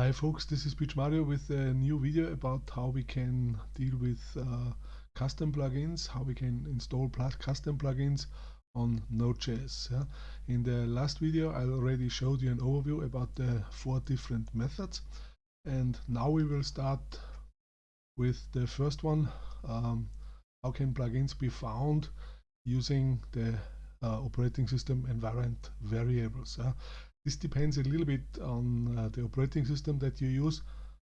Hi folks, this is PMario with a new video about how we can deal with uh, custom plugins, how we can install custom plugins on Node.js. Yeah? In the last video I already showed you an overview about the four different methods and now we will start with the first one, um, how can plugins be found using the uh, operating system environment variables. Yeah? This depends a little bit on uh, the operating system that you use.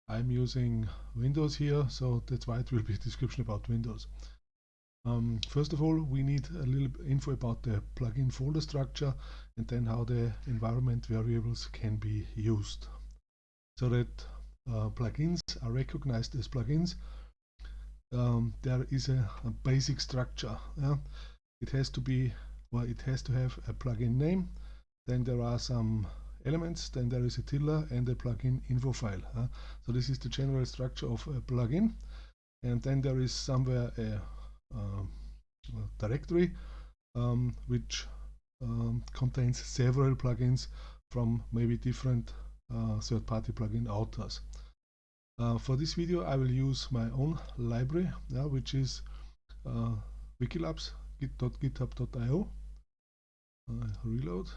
I'm using Windows here, so that's why it will be a description about Windows. Um, first of all, we need a little info about the plugin folder structure and then how the environment variables can be used. So that uh, plugins are recognized as plugins, um, there is a, a basic structure. Yeah? It has to be, well, it has to have a plugin name, then there are some elements, then there is a tiddler and a plugin info file. Uh, so this is the general structure of a plugin. And then there is somewhere a, uh, a directory um, which um, contains several plugins from maybe different uh, third-party plugin authors. Uh, for this video I will use my own library, yeah, which is uh, wikilabs git.github.io. reload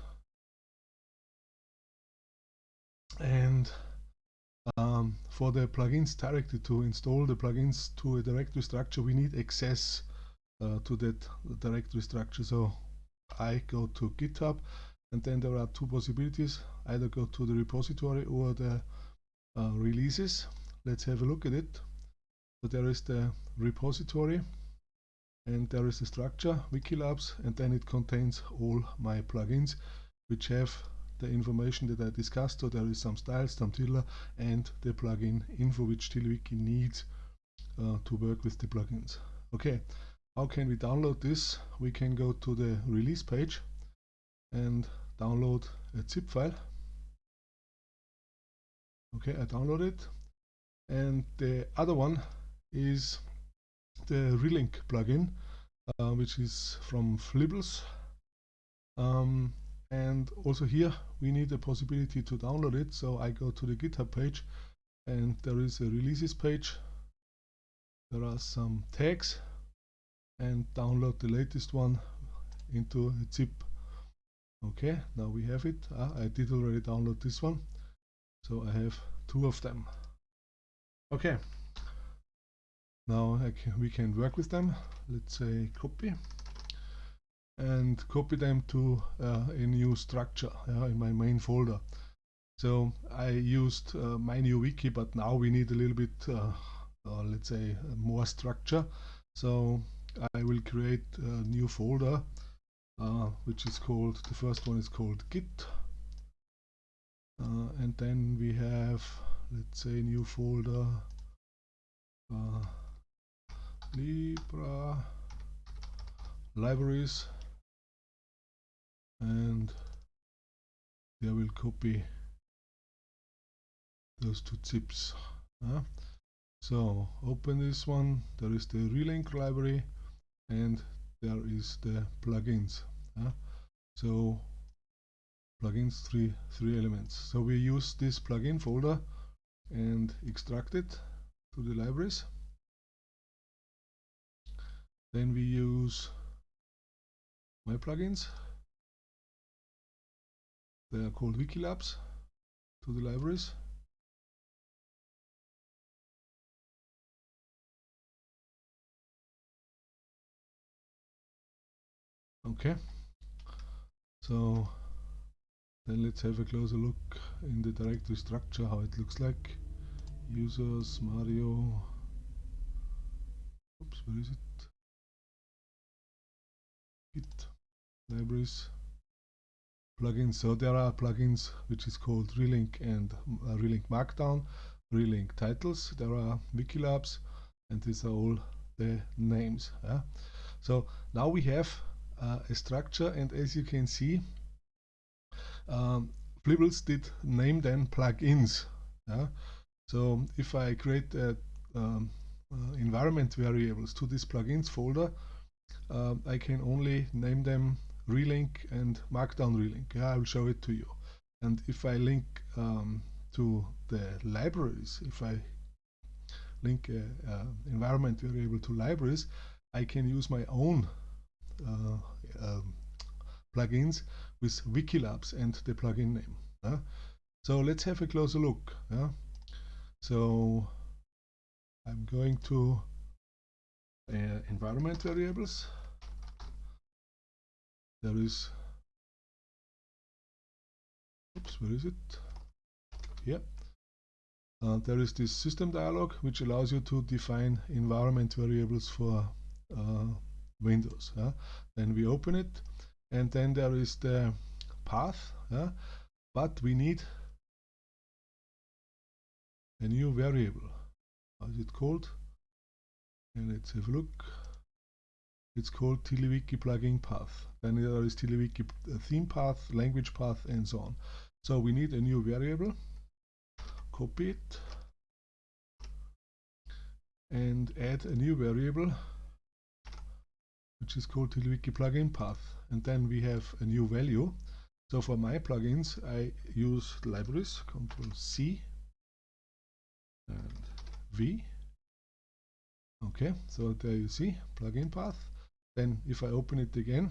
and um, for the plugins directly to install the plugins to a directory structure we need access uh, to that directory structure. So I go to github and then there are two possibilities. Either go to the repository or the uh, releases. Let's have a look at it. So there is the repository and there is the structure wikilabs and then it contains all my plugins which have the information that I discussed. So there is some styles, some tiddler, and the plugin info which TiddlyWiki needs uh, to work with the plugins. Okay, how can we download this? We can go to the release page and download a zip file. Okay, I download it. And the other one is the Relink plugin, uh, which is from Flibbles. Um, and also here we need the possibility to download it. So I go to the github page and there is a releases page. There are some tags and download the latest one into a zip. Okay now we have it. Ah, I did already download this one. So I have two of them. Okay. Now can, we can work with them. Let's say copy and copy them to uh, a new structure in my main folder. So I used uh, my new wiki, but now we need a little bit, uh, uh, let's say, more structure. So I will create a new folder, uh, which is called, the first one is called Git. and then we have, let's say, new folder, Libra libraries and I will copy those two zips. So open this one, there is the relink library and there is the plugins. So plugins three three elements. So we use this plugin folder and extract it to the libraries. Then we use my plugins they are called Wikilabs to the libraries. Okay, so then let's have a closer look in the directory structure, how it looks like. Users, Mario, oops, where is it? Git, libraries, plugins. So there are plugins which is called Relink and uh, Relink Markdown, Relink Titles. There are Wikilabs, and these are all the names. Yeah? So now we have uh, a structure, and as you can see, um, Flibbles did name them plugins. Yeah? So if I create a, um, uh, environment variables to this plugins folder, uh, I can only name them relink and markdown relink. Yeah, I will show it to you. And if I link um, to the libraries, if I link a, a environment variable to libraries, I can use my own uh, um, plugins with Wikilabs and the plugin name. Uh. So let's have a closer look. Uh. So I'm going to uh, environment variables. There is, oops, where is it? Here. Uh, there is this system dialog which allows you to define environment variables for uh, Windows. Yeah? Then we open it and then there is the path yeah? but we need a new variable. How is it called? And let's have a look. It's called TiddlyWiki plugin path. Then there is TiddlyWiki uh, theme path, language path, and so on. So we need a new variable. Copy it and add a new variable which is called TiddlyWiki plugin path and then we have a new value so for my plugins I use libraries control C and V okay so there you see plugin path then if I open it again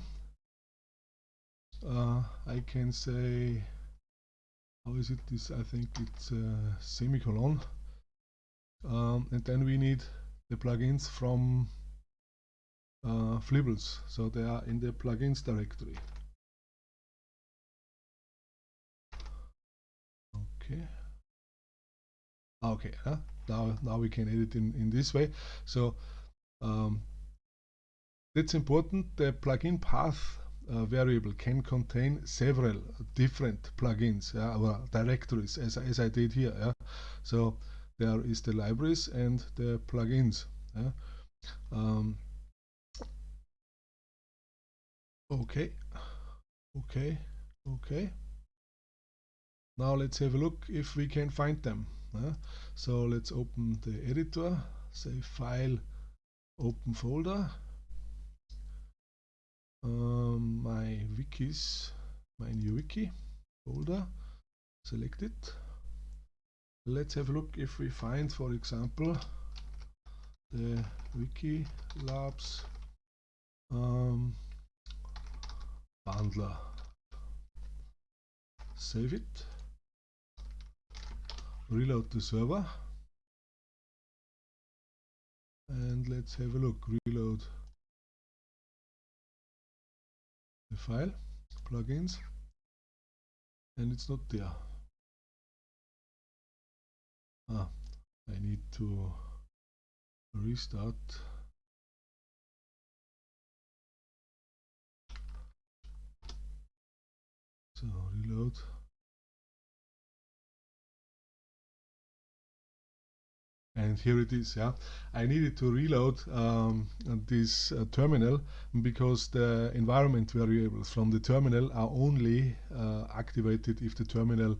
uh, I can say how is it? This I think it's a semicolon. Um, and then we need the plugins from uh, Flibbles. So they are in the plugins directory. Okay. Okay huh? now now we can edit in in this way. So um, that's important the plugin path uh, variable can contain several different plugins yeah, or directories as, as I did here yeah? so there is the libraries and the plugins yeah? um, okay okay okay now let's have a look if we can find them uh, so let's open the editor say file open folder um, my wikis my new wiki folder select it. Let's have a look if we find for example the wiki labs um, bundler save it. Reload the server. And let's have a look. Reload the file plugins and it's not there. Ah I need to restart. So reload and here it is yeah. I needed to reload um, this uh, terminal because the environment variables from the terminal are only uh, activated if the terminal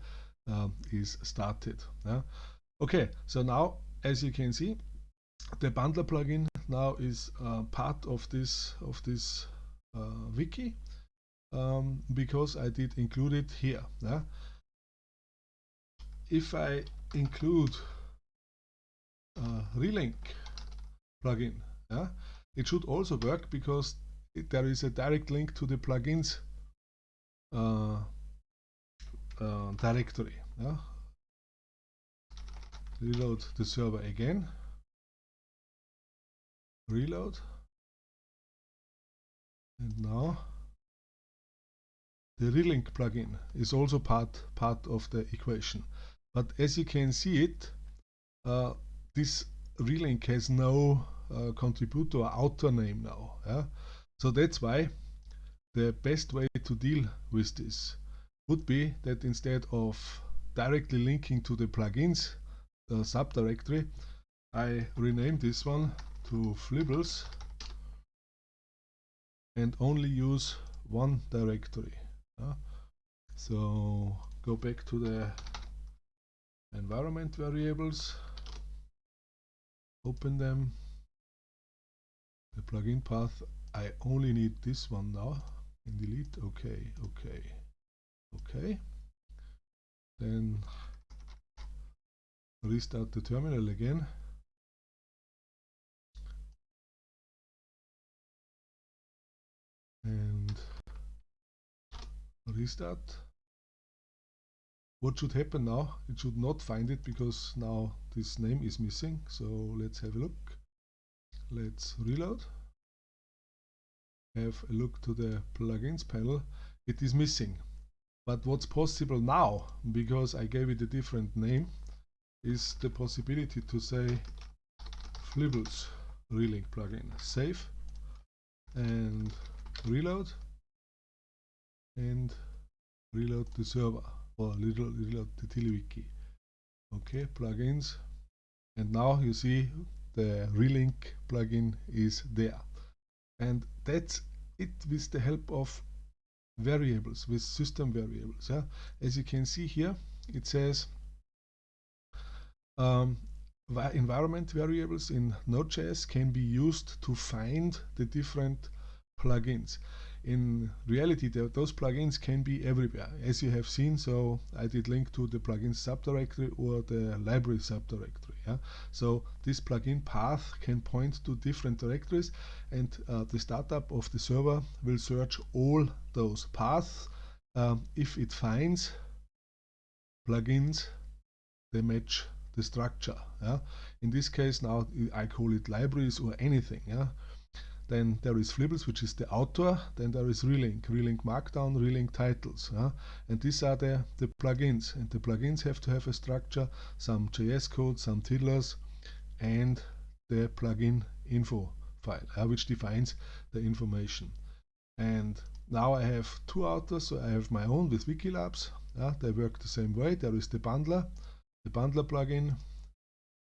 uh, is started yeah. Okay so now as you can see the bundler plugin now is uh, part of this of this uh, wiki um, because I did include it here yeah. If I include uh, relink plugin. Yeah? It should also work because it, there is a direct link to the plugins uh, uh, directory. Yeah? Reload the server again. Reload. And now the relink plugin is also part part of the equation. But as you can see it, uh, this relink has no uh, contributor or author name now. Yeah? So that's why the best way to deal with this would be that instead of directly linking to the plugins the subdirectory, I rename this one to Flibbles and only use one directory. Yeah? So go back to the environment variables open them. The plugin path I only need this one now. And delete okay okay okay. Then restart the terminal again. And restart what should happen now it should not find it because now this name is missing. So let's have a look. Let's reload. Have a look to the plugins panel. It is missing. But what's possible now because I gave it a different name is the possibility to say Flibbles relink plugin. Save and reload. And reload the server or reload the TiddlyWiki. Okay, plugins. And now you see the relink plugin is there. And that's it with the help of variables, with system variables. Yeah? As you can see here, it says um, environment variables in Node.js can be used to find the different plugins. In reality, those plugins can be everywhere, as you have seen. So I did link to the plugin subdirectory or the library subdirectory. Yeah? So this plugin path can point to different directories, and uh, the startup of the server will search all those paths. Um, if it finds plugins, they match the structure. Yeah? In this case, now I call it libraries or anything. Yeah? Then there is Flibbles, which is the author. Then there is Relink, Relink Markdown, Relink Titles. Yeah? And these are the, the plugins. And the plugins have to have a structure, some JS code, some tiddlers, and the plugin info file, uh, which defines the information. And now I have two authors, so I have my own with Wikilabs. Yeah? They work the same way. There is the bundler. The bundler plugin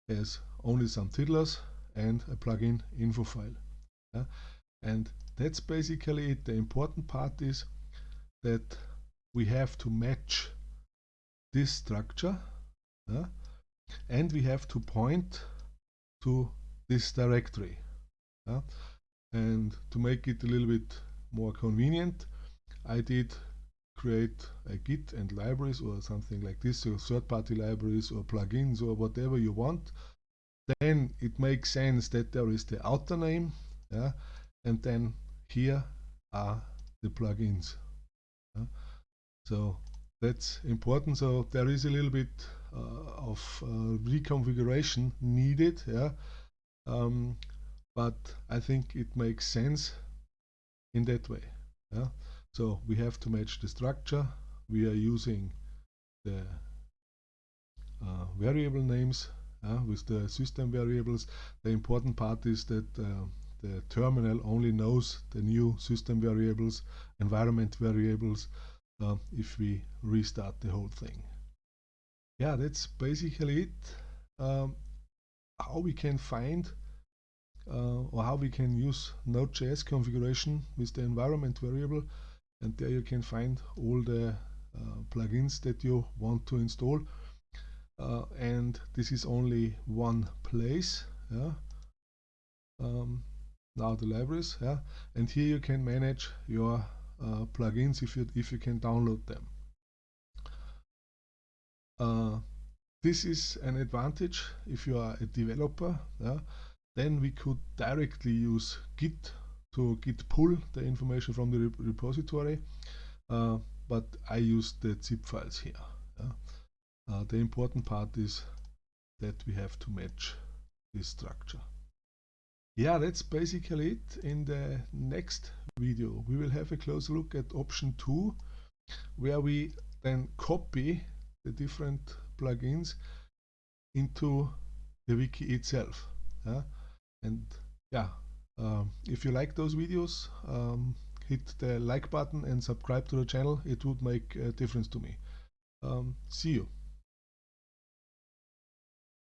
has only some tiddlers and a plugin info file. Yeah? And that's basically it. The important part is that we have to match this structure yeah? and we have to point to this directory. Yeah? And to make it a little bit more convenient, I did create a Git and libraries or something like this, so third-party libraries or plugins or whatever you want. Then it makes sense that there is the author name yeah and then here are the plugins. Yeah? so that's important. So there is a little bit uh, of uh, reconfiguration needed yeah? Um, but I think it makes sense in that way yeah? So we have to match the structure. We are using the uh, variable names uh, with the system variables. The important part is that uh, the terminal only knows the new system variables, environment variables, uh, if we restart the whole thing. Yeah, that's basically it. Um, how we can find uh, or how we can use Node.js configuration with the environment variable and there you can find all the uh, plugins that you want to install uh, and this is only one place yeah um, now the libraries yeah? And here you can manage your uh, plugins if you if you can download them. Uh, this is an advantage if you are a developer yeah? Then we could directly use git to git pull the information from the rep repository. Uh, but I use the zip files here yeah? Uh, the important part is that we have to match this structure yeah, that's basically it. In the next video, we will have a close look at option 2, where we then copy the different plugins into the wiki itself. And yeah, um, if you like those videos, um, hit the like button and subscribe to the channel. It would make a difference to me. Um, see you.